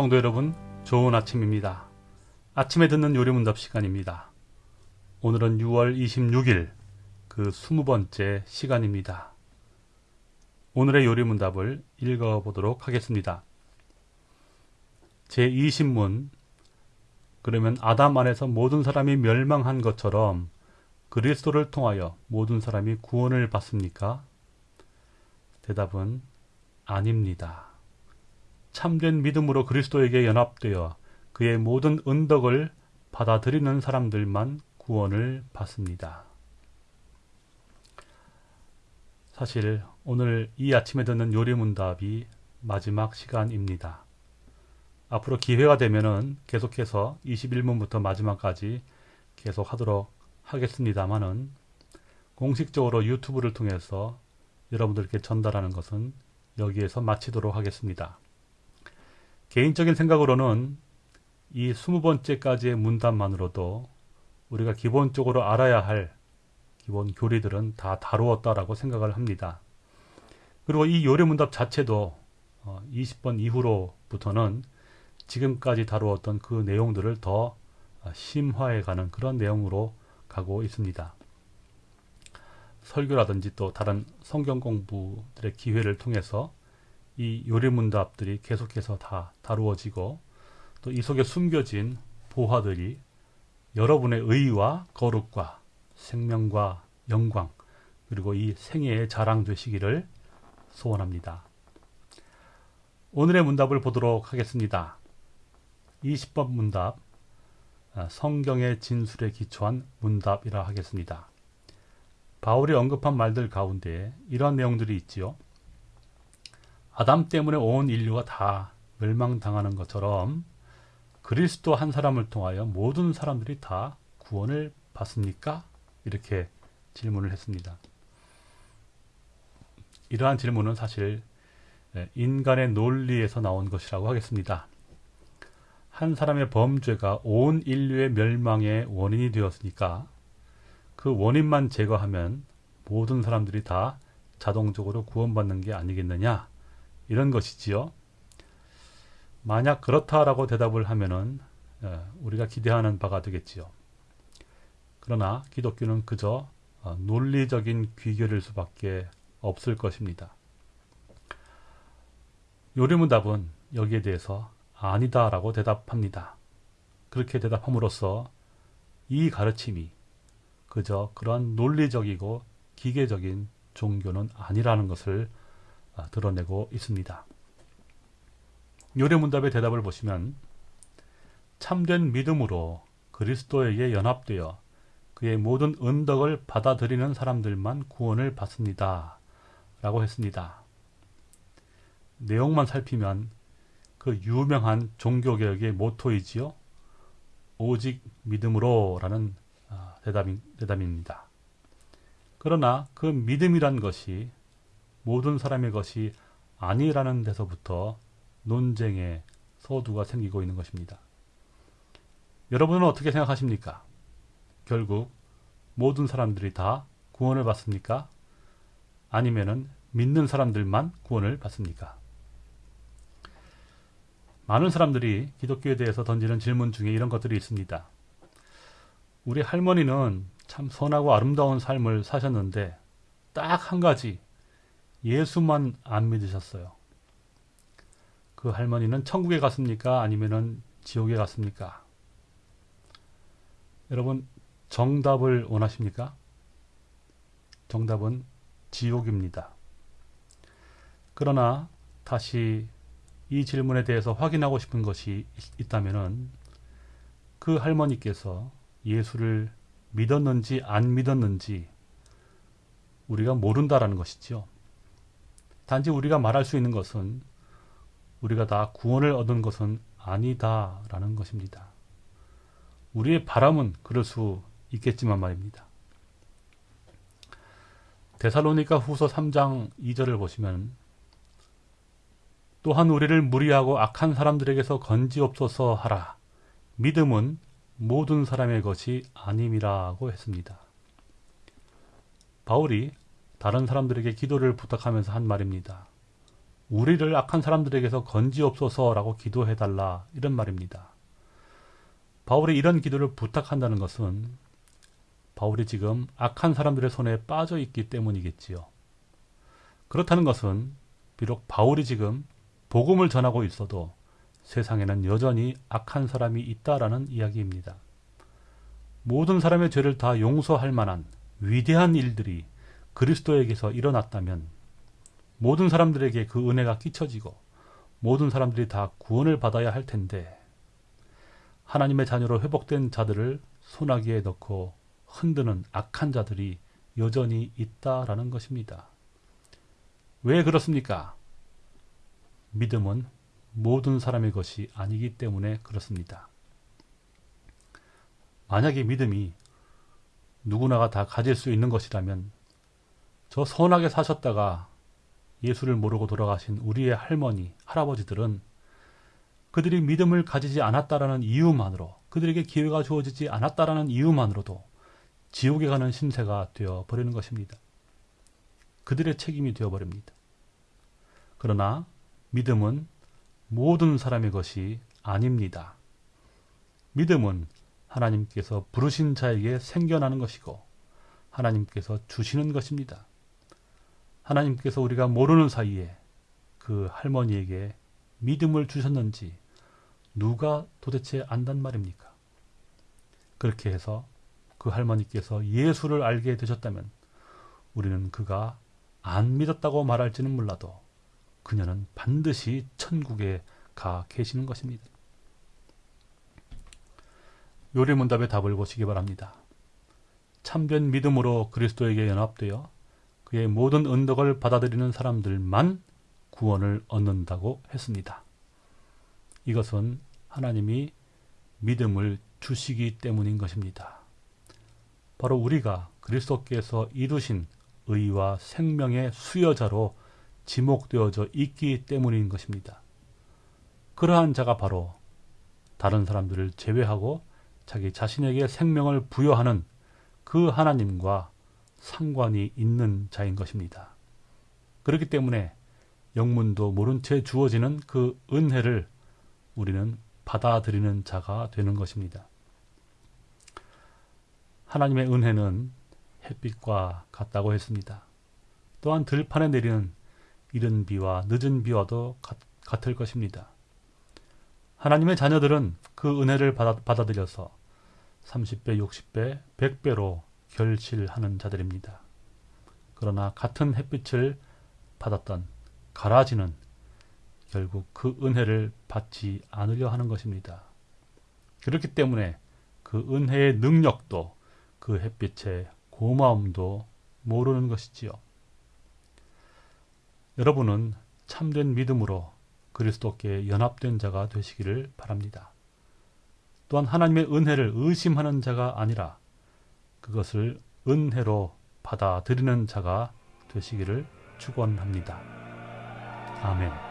성도 여러분, 좋은 아침입니다. 아침에 듣는 요리문답 시간입니다. 오늘은 6월 26일 그 20번째 시간입니다. 오늘의 요리문답을 읽어보도록 하겠습니다. 제20문 그러면 아담 안에서 모든 사람이 멸망한 것처럼 그리스도를 통하여 모든 사람이 구원을 받습니까? 대답은 아닙니다. 참된 믿음으로 그리스도에게 연합되어 그의 모든 은덕을 받아들이는 사람들만 구원을 받습니다. 사실 오늘 이 아침에 듣는 요리문답이 마지막 시간입니다. 앞으로 기회가 되면은 계속해서 21문부터 마지막까지 계속 하도록 하겠습니다만은 공식적으로 유튜브를 통해서 여러분들께 전달하는 것은 여기에서 마치도록 하겠습니다. 개인적인 생각으로는 이 20번째까지의 문답만으로도 우리가 기본적으로 알아야 할 기본 교리들은 다 다루었다라고 생각을 합니다. 그리고 이 요리문답 자체도 20번 어, 이후로부터는 지금까지 다루었던 그 내용들을 더 심화해가는 그런 내용으로 가고 있습니다. 설교라든지 또 다른 성경 공부들의 기회를 통해서 이 요리문답들이 계속해서 다 다루어지고 또 이 속에 숨겨진 보화들이 여러분의 의와 거룩과 생명과 영광 그리고 이 생애의 자랑 되시기를 소원합니다. 오늘의 문답을 보도록 하겠습니다. 20번 문답 아, 성경의 진술에 기초한 문답이라 하겠습니다. 바울이 언급한 말들 가운데 이러한 내용들이 있지요. 아담 때문에 온 인류가 다 멸망당하는 것처럼 그리스도 한 사람을 통하여 모든 사람들이 다 구원을 받습니까? 이렇게 질문을 했습니다. 이러한 질문은 사실 인간의 논리에서 나온 것이라고 하겠습니다. 한 사람의 범죄가 온 인류의 멸망의 원인이 되었으니까 그 원인만 제거하면 모든 사람들이 다 자동적으로 구원받는 게 아니겠느냐 이런 것이지요. 만약 그렇다라고 대답을 하면은 어, 우리가 기대하는 바가 되겠지요. 그러나 기독교는 그저 어, 논리적인 귀결일 수밖에 없을 것입니다. 요리문답은 여기에 대해서 아니다라고 대답합니다. 그렇게 대답함으로써 이 가르침이 그저 그러한 논리적이고 기계적인 종교는 아니라는 것을 아, 드러내고 있습니다. 요래문답의 대답을 보시면 참된 믿음으로 그리스도에게 연합되어 그의 모든 은덕을 받아들이는 사람들만 구원을 받습니다. 라고 했습니다. 내용만 살피면 그 유명한 종교개혁의 모토이지요. 오직 믿음으로 라는 아, 대답이, 대답입니다. 그러나 그 믿음이란 것이 모든 사람의 것이 아니라는 데서부터 논쟁의 서두가 생기고 있는 것입니다. 여러분은 어떻게 생각하십니까? 결국 모든 사람들이 다 구원을 받습니까? 아니면은 믿는 사람들만 구원을 받습니까? 많은 사람들이 기독교에 대해서 던지는 질문 중에 이런 것들이 있습니다. 우리 할머니는 참 선하고 아름다운 삶을 사셨는데 딱 한 가지 예수만 안 믿으셨어요. 그 할머니는 천국에 갔습니까? 아니면 지옥에 갔습니까? 여러분 정답을 원하십니까? 정답은 지옥입니다. 그러나 다시 이 질문에 대해서 확인하고 싶은 것이 있다면 그 할머니께서 예수를 믿었는지 안 믿었는지 우리가 모른다라는 것이죠. 단지 우리가 말할 수 있는 것은 우리가 다 구원을 얻은 것은 아니다라는 것입니다. 우리의 바람은 그럴 수 있겠지만 말입니다. 데살로니가 후서 3장 2절을 보시면 또한 우리를 무리하고 악한 사람들에게서 건지옵소서 하라. 믿음은 모든 사람의 것이 아님이라고 했습니다. 바울이 다른 사람들에게 기도를 부탁하면서 한 말입니다. 우리를 악한 사람들에게서 건지옵소서라고 기도해달라 이런 말입니다. 바울이 이런 기도를 부탁한다는 것은 바울이 지금 악한 사람들의 손에 빠져 있기 때문이겠지요. 그렇다는 것은 비록 바울이 지금 복음을 전하고 있어도 세상에는 여전히 악한 사람이 있다라는 이야기입니다. 모든 사람의 죄를 다 용서할 만한 위대한 일들이 그리스도에게서 일어났다면 모든 사람들에게 그 은혜가 끼쳐지고 모든 사람들이 다 구원을 받아야 할 텐데 하나님의 자녀로 회복된 자들을 소나기에 넣고 흔드는 악한 자들이 여전히 있다라는 것입니다. 왜 그렇습니까? 믿음은 모든 사람의 것이 아니기 때문에 그렇습니다. 만약에 믿음이 누구나가 다 가질 수 있는 것이라면 저 선하게 사셨다가 예수를 모르고 돌아가신 우리의 할머니, 할아버지들은 그들이 믿음을 가지지 않았다라는 이유만으로 그들에게 기회가 주어지지 않았다라는 이유만으로도 지옥에 가는 신세가 되어 버리는 것입니다. 그들의 책임이 되어 버립니다. 그러나 믿음은 모든 사람의 것이 아닙니다. 믿음은 하나님께서 부르신 자에게 생겨나는 것이고 하나님께서 주시는 것입니다. 하나님께서 우리가 모르는 사이에 그 할머니에게 믿음을 주셨는지 누가 도대체 안단 말입니까? 그렇게 해서 그 할머니께서 예수를 알게 되셨다면 우리는 그가 안 믿었다고 말할지는 몰라도 그녀는 반드시 천국에 가 계시는 것입니다. 요리문답의 답을 보시기 바랍니다. 참된 믿음으로 그리스도에게 연합되어 그의 모든 은덕을 받아들이는 사람들만 구원을 얻는다고 했습니다. 이것은 하나님이 믿음을 주시기 때문인 것입니다. 바로 우리가 그리스도께서 이루신 의와 생명의 수여자로 지목되어져 있기 때문인 것입니다. 그러한 자가 바로 다른 사람들을 제외하고 자기 자신에게 생명을 부여하는 그 하나님과 상관이 있는 자인 것입니다. 그렇기 때문에 영문도 모른 채 주어지는 그 은혜를 우리는 받아들이는 자가 되는 것입니다. 하나님의 은혜는 햇빛과 같다고 했습니다. 또한 들판에 내리는 이른 비와 늦은 비와도 같, 을 것입니다. 하나님의 자녀들은 그 은혜를 받아, 받아들여서 30배, 60배, 100배로 결실하는 자들입니다. 그러나 같은 햇빛을 받았던 가라지는 결국 그 은혜를 받지 않으려 하는 것입니다. 그렇기 때문에 그 은혜의 능력도 그 햇빛의 고마움도 모르는 것이지요. 여러분은 참된 믿음으로 그리스도께 연합된 자가 되시기를 바랍니다. 또한 하나님의 은혜를 의심하는 자가 아니라 그것을 은혜로 받아들이는 자가 되시기를 축원합니다. 아멘.